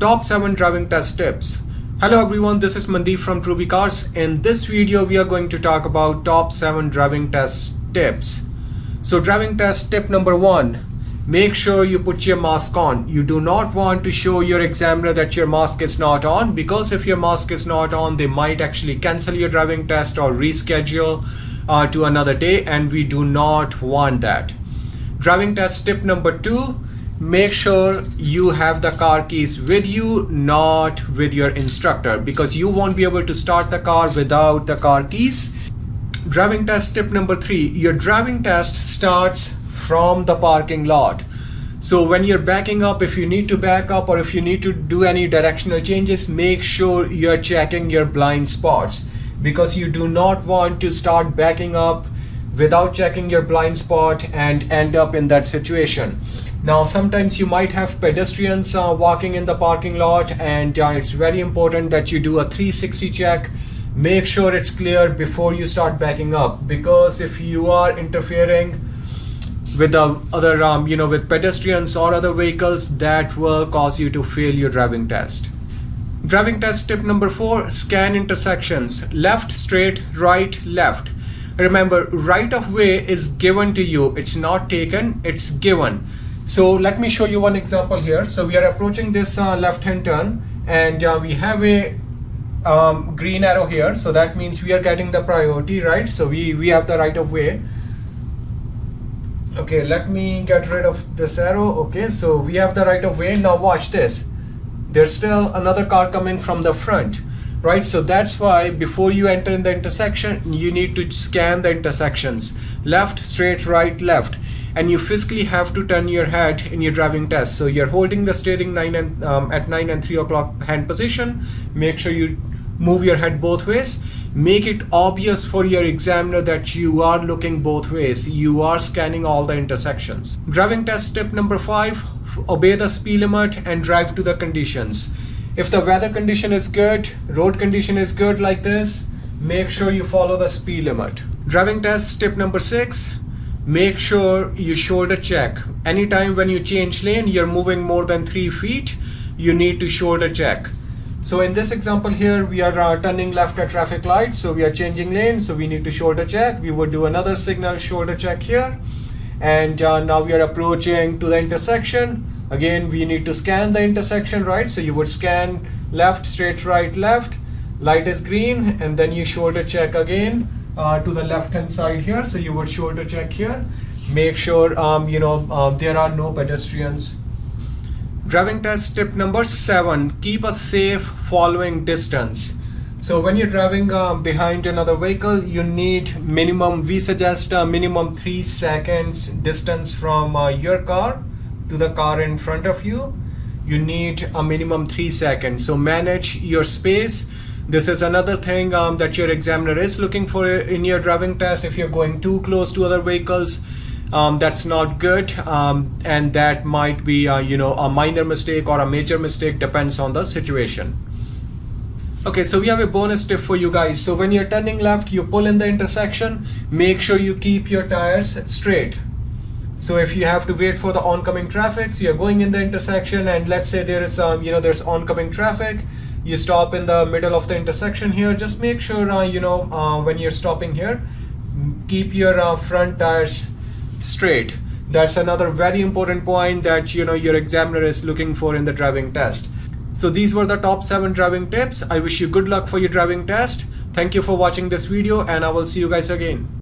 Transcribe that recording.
top 7 driving test tips. Hello everyone, this is Mandeep from Truby Cars. In this video, we are going to talk about top 7 driving test tips. So driving test tip number 1, make sure you put your mask on. You do not want to show your examiner that your mask is not on because if your mask is not on, they might actually cancel your driving test or reschedule uh, to another day and we do not want that. Driving test tip number 2, make sure you have the car keys with you not with your instructor because you won't be able to start the car without the car keys. Driving test tip number three your driving test starts from the parking lot. So when you're backing up if you need to back up or if you need to do any directional changes make sure you're checking your blind spots because you do not want to start backing up without checking your blind spot and end up in that situation. Now sometimes you might have pedestrians uh, walking in the parking lot and uh, it's very important that you do a 360 check. Make sure it's clear before you start backing up because if you are interfering with the other um, you know with pedestrians or other vehicles that will cause you to fail your driving test. Driving test tip number four scan intersections. Left straight right left remember right of way is given to you. It's not taken it's given. So let me show you one example here. So we are approaching this uh, left hand turn and uh, we have a um, green arrow here. So that means we are getting the priority right? So we we have the right of way. Okay let me get rid of this arrow. Okay so we have the right of way. Now watch this. There's still another car coming from the front right? So that's why before you enter in the intersection you need to scan the intersections. Left straight right left. And you physically have to turn your head in your driving test. So you're holding the steering nine and um, at 9 and 3 o'clock hand position. Make sure you move your head both ways. Make it obvious for your examiner that you are looking both ways. You are scanning all the intersections. Driving test tip number five obey the speed limit and drive to the conditions if the weather condition is good, road condition is good like this, make sure you follow the speed limit. Driving test tip number six, make sure you shoulder check. Anytime when you change lane, you're moving more than three feet, you need to shoulder check. So in this example here, we are uh, turning left at traffic light. So we are changing lane. So we need to shoulder check. We would do another signal shoulder check here. And uh, now we are approaching to the intersection. Again we need to scan the intersection right? So you would scan left straight right left. Light is green and then you shoulder check again uh, to the left hand side here. So you would shoulder check here. Make sure um, you know uh, there are no pedestrians. Driving test tip number seven keep a safe following distance so when you're driving uh, behind another vehicle you need minimum we suggest a minimum three seconds distance from uh, your car to the car in front of you. You need a minimum three seconds. So manage your space. This is another thing um, that your examiner is looking for in your driving test. If you're going too close to other vehicles um, that's not good um, and that might be uh, you know a minor mistake or a major mistake depends on the situation okay so we have a bonus tip for you guys so when you're turning left you pull in the intersection make sure you keep your tires straight so if you have to wait for the oncoming traffic, so you're going in the intersection and let's say there is um, you know, there's oncoming traffic, you stop in the middle of the intersection here, just make sure, uh, you know, uh, when you're stopping here, keep your uh, front tires straight. That's another very important point that, you know, your examiner is looking for in the driving test. So these were the top seven driving tips. I wish you good luck for your driving test. Thank you for watching this video and I will see you guys again.